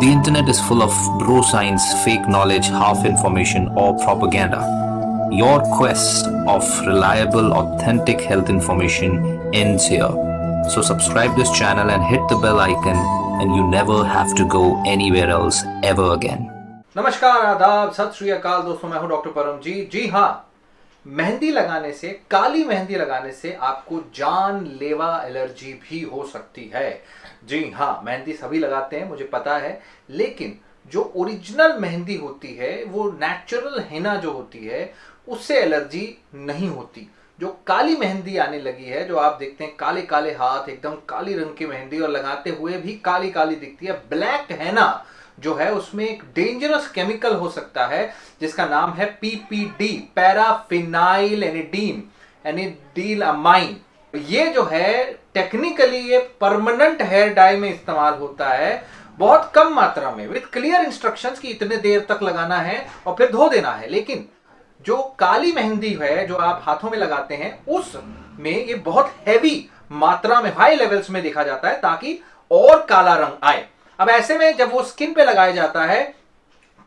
The internet is full of bro science, fake knowledge, half information, or propaganda. Your quest of reliable, authentic health information ends here. So subscribe this channel and hit the bell icon and you never have to go anywhere else ever again. नमस्कार आदाब सत श्री अकाल दोस्तों मैं हूं doctor परम जी जी हाँ मेहंदी लगाने से, काली मेहंदी लगाने से आपको जानलेवा एलर्जी भी हो सकती है। जी हाँ मेहंदी सभी लगाते हैं, मुझे पता है, लेकिन जो ओरिजिनल मेहंदी होती है, वो नेचुरल हिना जो होती है, उससे एलर्जी नहीं होती। जो काली मेहंदी आने लगी है, जो आप देखते हैं काले काले हाथ, एकदम काली रंग की मेहंदी, और लगाते हुए भी काली काली दिखती है, ब्लैक है ना जो है उसमें एक डेंजरस केमिकल हो सकता है, जिसका नाम है पीपीडी पैराफिनाइल एनिडीन एनिडील अमाइन ये जो है टेक्निकली ये परमानेंट हेयर डाई में इस्तेमाल होता है, बहुत कम मात्रा में विद क्लियर इंस्ट्रक्शंस कि इतने देर तक लगाना है और फिर धो देना है। लेकिन जो काली मेहंदी है, जो आप हाथों में लगाते हैं उसमें ये बहुत हैवी मात्रा में हाई लेवल्स में देखा जाता है, ताकि और काला रंग आए। अब ऐसे में जब वो स्किन पे लगाया जाता है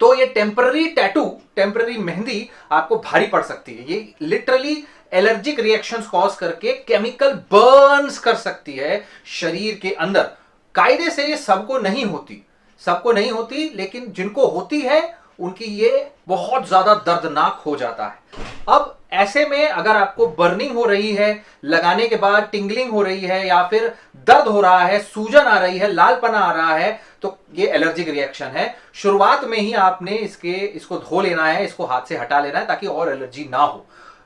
तो ये टेम्पररी टैटू, टेम्पररी मेहंदी आपको भारी पड़ सकती है। ये लिटरली एलर्जिक रिएक्शंस कॉज करके केमिकल बर्न्स कर सकती है शरीर के अंदर। कायदे से ये सबको नहीं होती। सबको नहीं होती, लेकिन जिनको होती है, उनकी ये बहुत ज़्यादा दर्दनाक हो जाता है। अब ऐसे में अगर आपको बर्निंग हो रही है, लगाने के बाद टिंगलिंग हो रही है, या फिर दर्द हो रहा है, सूजन आ रही है, लालपना आ रहा है तो ये एलर्जिक रिएक्शन है। शुरुआत में ही आपने इसके, इसको धो लेना है, इसको हाथ से हटा लेना है, ताकि और एलर्जी ना हो।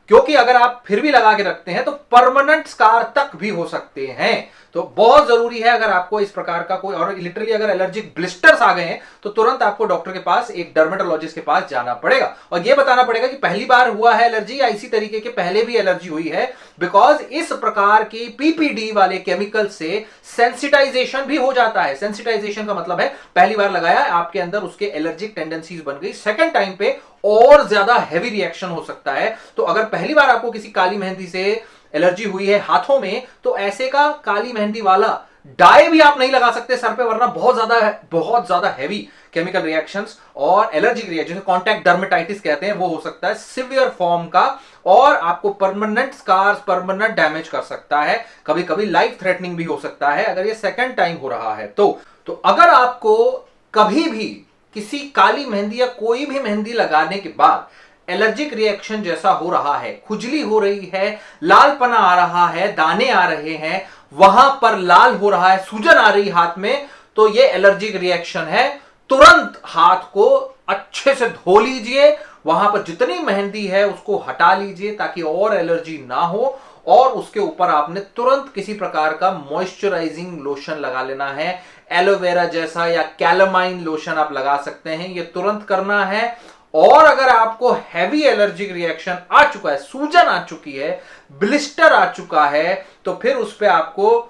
क्योंकि अगर आप फिर भी लगा के रखते हैं तो परमानेंट स्कार तक भी हो सकते हैं। तो बहुत ज़रूरी है अगर आपको इस प्रकार का कोई, और लिटरली अगर एलर्जिक ब्लिस्टर्स आ गए हैं तो तुरंत आपको डॉक्टर के पास, एक डर्मेटोलॉजिस्ट के पास जाना पड़ेगा। और यह बताना पड़ेगा कि पहली बार हुआ है एलर्जी या इसी तरीके के पहले भी एलर्जी हुई है बिकॉज़ इस प्रकार की पीपीडी वाले केमिकल से सेंसिटाइजेशन भी हो जाता है। सेंसिटाइजेशन का मतलब है, पहली बार लगाया, आपके अंदर उसके एलर्जिक टेंडेंसीज बन गई। सेकेंड टाइम पे और ज़्यादा हैवी रिएक्शन हो सकता है। तो अगर पहली बार आपको किसी काली मेहंदी से एलर्जी हुई है हाथों में तो ऐसे का काली मेहंदी वाला डाई भी आप नहीं लगा सकते सर पे, वरना बहुत ज़्यादा बहुत ज़्यादा हैवी केमिकल रिएक्शंस और एलर्जिक रिएक्शन कॉन्टैक्ट डर्मेटाइटिस कहते हैं, वो हो सकता है सिवियर फॉर्म का और आपको परमानेंट स्कार्स परमानेंट डैमेज कर सकता है। कभी कभी लाइफ थ्रेटनिंग भी हो सकता है, अगर ये सेकेंड टाइम हो रहा है तो। तो अगर आपको कभी भी किसी काली मेहंदी या कोई भी मेहंदी लगाने के बाद एलर्जिक रिएक्शन जैसा हो रहा है, खुजली हो रही है, लालपना आ रहा है, दाने आ रहे हैं, वहाँ पर लाल हो रहा है, सूजन आ रही हाथ में तो ये एलर्जिक रिएक्शन है। तुरंत हाथ को अच्छे से धो लीजिए, वहाँ पर जितनी मेहंदी है उसको हटा लीजिए ताकि और एलर्जी ना हो, और उसके ऊपर आपने तुरंत किसी प्रकार का मॉइस्चराइजिंग लोशन लगा लेना है। एलोवेरा जैसा या कैलमाइन लोशन आप लगा सकते हैं, ये तुरंत करना है। और अगर आपको हैवी एलर्जिक रिएक्शन आ चुका है, सूजन आ चुकी है ब्लिस्टर आ चुका है तो फिर उस पर आपको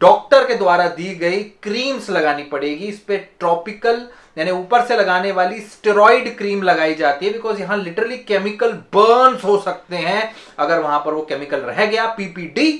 डॉक्टर के द्वारा दी गई क्रीम्स लगानी पड़ेगी। इस पर ट्रॉपिकल यानी ऊपर से लगाने वाली स्टेरॉइड क्रीम लगाई जाती है बिकॉज़ यहाँ लिटरली केमिकल बर्न्स हो सकते हैं। अगर वहाँ पर वो केमिकल रह गया पीपीडी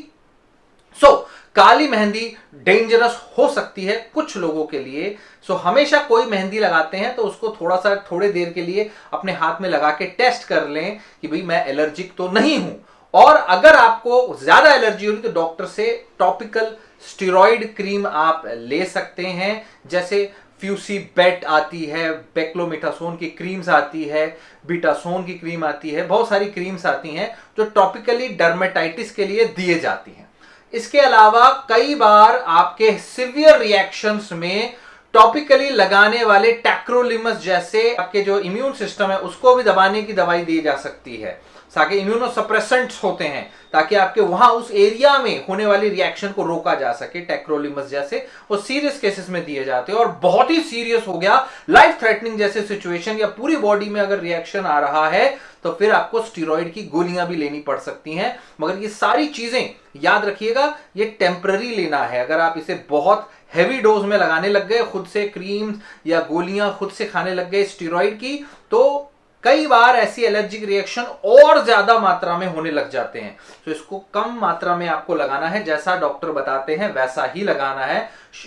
सो so, काली मेहंदी डेंजरस हो सकती है कुछ लोगों के लिए। सो so, हमेशा कोई मेहंदी लगाते हैं तो उसको थोड़ा सा थोड़े देर के लिए अपने हाथ में लगा के टेस्ट कर लें कि भाई मैं एलर्जिक तो नहीं हूँ। और अगर आपको ज़्यादा एलर्जी होगी तो डॉक्टर से टॉपिकल स्टीरोइड क्रीम आप ले सकते हैं। जैसे फ्यूसी बेट आती है बेक्लोमेटासोन की क्रीम्स आती है बीटासोन की क्रीम आती है बहुत सारी क्रीम्स आती हैं जो टॉपिकली डर्मेटाइटिस के लिए दिए जाती हैं। इसके अलावा कई बार आपके सिवियर रिएक्शंस में टॉपिकली लगाने वाले टैक्रोलिमस जैसे आपके जो इम्यून सिस्टम है, उसको भी दबाने की दवाई दी जा सकती है। ताकि इम्यूनोसप्रेसेंट्स होते हैं, ताकि आपके वहाँ उस एरिया में होने वाली रिएक्शन को रोका जा सके टेक्रोलिमस जैसे वो सीरियस केसेस में दिए जाते हैं। और बहुत ही सीरियस हो गया लाइफ थ्रेटनिंग जैसे सिचुएशन या पूरी बॉडी में अगर रिएक्शन आ रहा है तो फिर आपको स्टीरोइड की गोलियाँ भी लेनी पड़ सकती हैं। मगर ये सारी चीज़ें याद रखिएगा, ये टेम्पररी लेना है। अगर आप इसे बहुत हैवी डोज में लगाने लग गए, खुद से क्रीम या गोलियाँ खुद से खाने लग गए स्टीरोइड की तो कई बार ऐसी एलर्जिक रिएक्शन और ज़्यादा मात्रा में होने लग जाते हैं। तो इसको कम मात्रा में आपको लगाना है, जैसा डॉक्टर बताते हैं, वैसा ही लगाना है।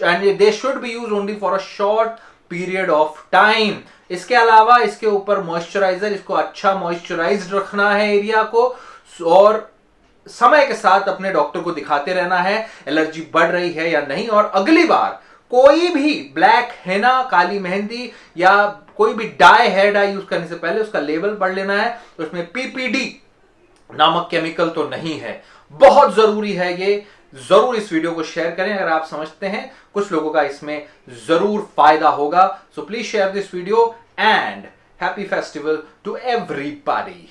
And they should be use only for a short period of time इसके अलावा इसके ऊपर मॉइस्चराइजर इसको अच्छा मॉइस्चराइज रखना है एरिया को, और समय के साथ अपने डॉक्टर को दिखाते रहना है, एलर्जी बढ़ रही है या नहीं, और अगली बार कोई भी ब्लैक हेना, काली मेहंदी या कोई भी डाई हेयर डाई यूज़ करने से पहले उसका लेबल पढ़ लेना है। तो उसमें पीपीडी नामक केमिकल तो नहीं है। बहुत ज़रूरी है ये। ज़रूर इस वीडियो को शेयर करें। अगर आप समझते हैं, कुछ लोगों का इसमें ज़रूर फ़ायदा होगा। So please share this video and happy festival to everybody